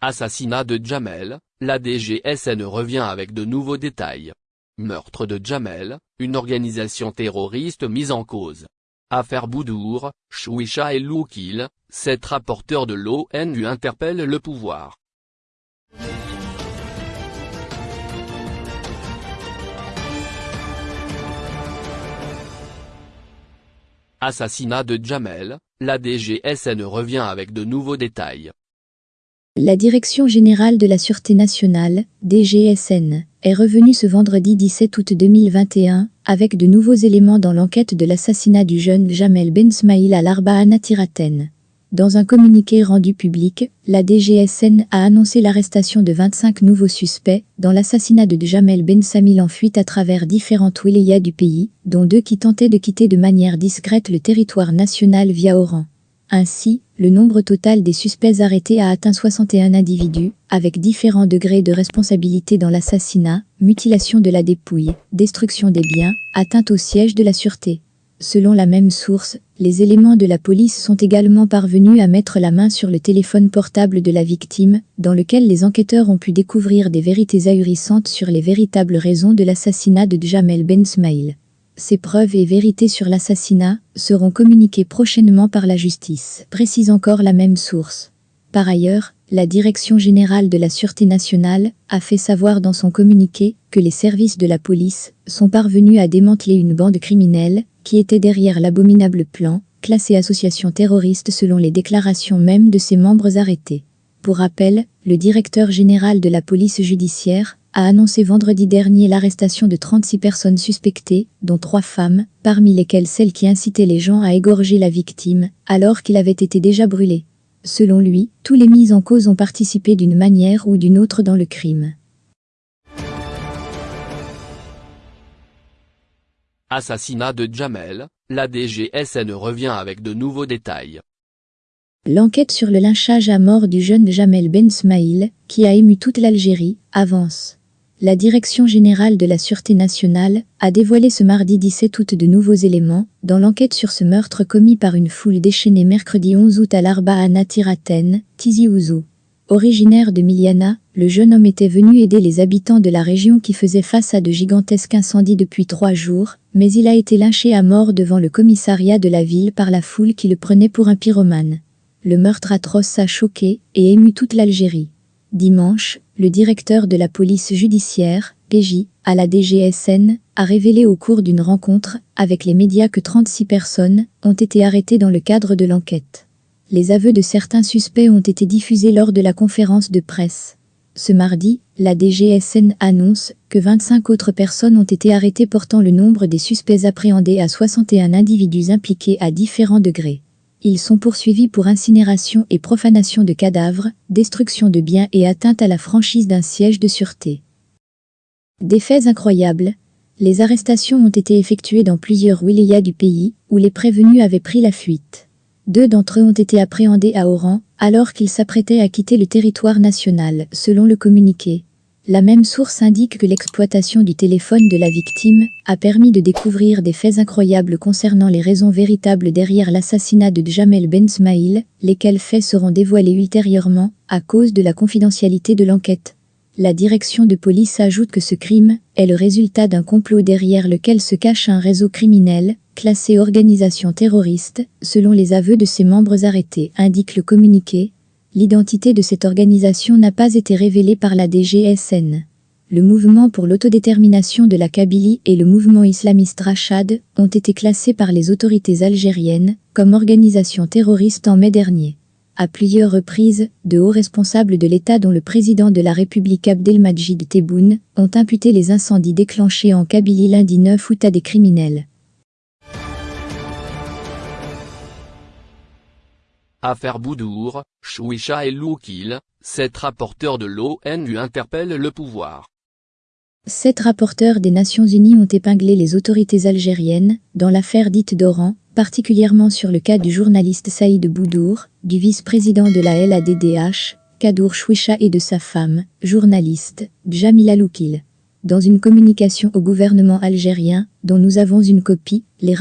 Assassinat de Jamel, la DGSN revient avec de nouveaux détails. Meurtre de Jamel, une organisation terroriste mise en cause. Affaire Boudour, Chouicha et Loukil, sept rapporteurs de l'ONU interpellent le pouvoir. Assassinat de Jamel, la DGSN revient avec de nouveaux détails. La Direction générale de la Sûreté nationale, DGSN, est revenue ce vendredi 17 août 2021 avec de nouveaux éléments dans l'enquête de l'assassinat du jeune Jamel Ben Smail à l'Arba Tiraten. Dans un communiqué rendu public, la DGSN a annoncé l'arrestation de 25 nouveaux suspects dans l'assassinat de Jamel Ben Samil en fuite à travers différentes wilayas du pays, dont deux qui tentaient de quitter de manière discrète le territoire national via Oran. Ainsi, le nombre total des suspects arrêtés a atteint 61 individus, avec différents degrés de responsabilité dans l'assassinat, mutilation de la dépouille, destruction des biens, atteinte au siège de la sûreté. Selon la même source, les éléments de la police sont également parvenus à mettre la main sur le téléphone portable de la victime, dans lequel les enquêteurs ont pu découvrir des vérités ahurissantes sur les véritables raisons de l'assassinat de Jamel Ben Smail. Ces preuves et vérités sur l'assassinat seront communiquées prochainement par la justice, précise encore la même source. Par ailleurs, la Direction générale de la Sûreté nationale a fait savoir dans son communiqué que les services de la police sont parvenus à démanteler une bande criminelle qui était derrière l'abominable plan, classé association terroriste selon les déclarations même de ses membres arrêtés. Pour rappel, le directeur général de la police judiciaire a annoncé vendredi dernier l'arrestation de 36 personnes suspectées, dont trois femmes, parmi lesquelles celles qui incitaient les gens à égorger la victime, alors qu'il avait été déjà brûlé. Selon lui, tous les mises en cause ont participé d'une manière ou d'une autre dans le crime. Assassinat de Jamel, la DGSN revient avec de nouveaux détails. L'enquête sur le lynchage à mort du jeune Jamel Ben Smail, qui a ému toute l'Algérie, avance la Direction générale de la Sûreté nationale a dévoilé ce mardi 17 août de nouveaux éléments dans l'enquête sur ce meurtre commis par une foule déchaînée mercredi 11 août à l'Arba à Natiraten, Tizi Ouzou. Originaire de Miliana, le jeune homme était venu aider les habitants de la région qui faisaient face à de gigantesques incendies depuis trois jours, mais il a été lynché à mort devant le commissariat de la ville par la foule qui le prenait pour un pyromane. Le meurtre atroce a choqué et ému toute l'Algérie. Dimanche, le directeur de la police judiciaire, PJ, à la DGSN, a révélé au cours d'une rencontre avec les médias que 36 personnes ont été arrêtées dans le cadre de l'enquête. Les aveux de certains suspects ont été diffusés lors de la conférence de presse. Ce mardi, la DGSN annonce que 25 autres personnes ont été arrêtées portant le nombre des suspects appréhendés à 61 individus impliqués à différents degrés. Ils sont poursuivis pour incinération et profanation de cadavres, destruction de biens et atteinte à la franchise d'un siège de sûreté. Des faits incroyables, les arrestations ont été effectuées dans plusieurs wilayas du pays, où les prévenus avaient pris la fuite. Deux d'entre eux ont été appréhendés à Oran, alors qu'ils s'apprêtaient à quitter le territoire national, selon le communiqué. La même source indique que l'exploitation du téléphone de la victime a permis de découvrir des faits incroyables concernant les raisons véritables derrière l'assassinat de Jamel Ben Smail, lesquels faits seront dévoilés ultérieurement à cause de la confidentialité de l'enquête. La direction de police ajoute que ce crime est le résultat d'un complot derrière lequel se cache un réseau criminel, classé organisation terroriste, selon les aveux de ses membres arrêtés, indique le communiqué, L'identité de cette organisation n'a pas été révélée par la DGSN. Le mouvement pour l'autodétermination de la Kabylie et le mouvement islamiste Rachad ont été classés par les autorités algériennes comme organisations terroristes en mai dernier. À plusieurs reprises, de hauts responsables de l'État dont le président de la République Abdelmajid Tebboune ont imputé les incendies déclenchés en Kabylie lundi 9 août à des criminels. Affaire Boudour, Chouicha et Loukil, sept rapporteurs de l'ONU interpellent le pouvoir. Sept rapporteurs des Nations Unies ont épinglé les autorités algériennes dans l'affaire dite d'Oran, particulièrement sur le cas du journaliste Saïd Boudour, du vice-président de la LADDH, Kadour Chouicha et de sa femme, journaliste, Jamila Loukil. Dans une communication au gouvernement algérien, dont nous avons une copie, les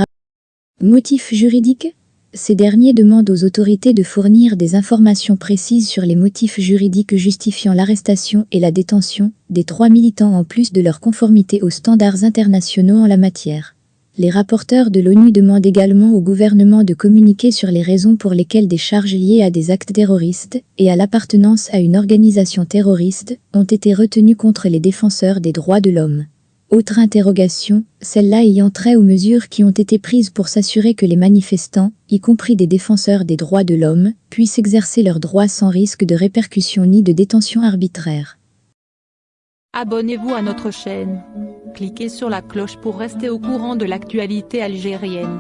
Motifs juridiques Ces derniers demandent aux autorités de fournir des informations précises sur les motifs juridiques justifiant l'arrestation et la détention des trois militants en plus de leur conformité aux standards internationaux en la matière. Les rapporteurs de l'ONU demandent également au gouvernement de communiquer sur les raisons pour lesquelles des charges liées à des actes terroristes et à l'appartenance à une organisation terroriste ont été retenues contre les défenseurs des droits de l'homme. Autre interrogation, celle-là ayant trait aux mesures qui ont été prises pour s'assurer que les manifestants, y compris des défenseurs des droits de l'homme, puissent exercer leurs droits sans risque de répercussions ni de détention arbitraire. Abonnez-vous à notre chaîne. Cliquez sur la cloche pour rester au courant de l'actualité algérienne.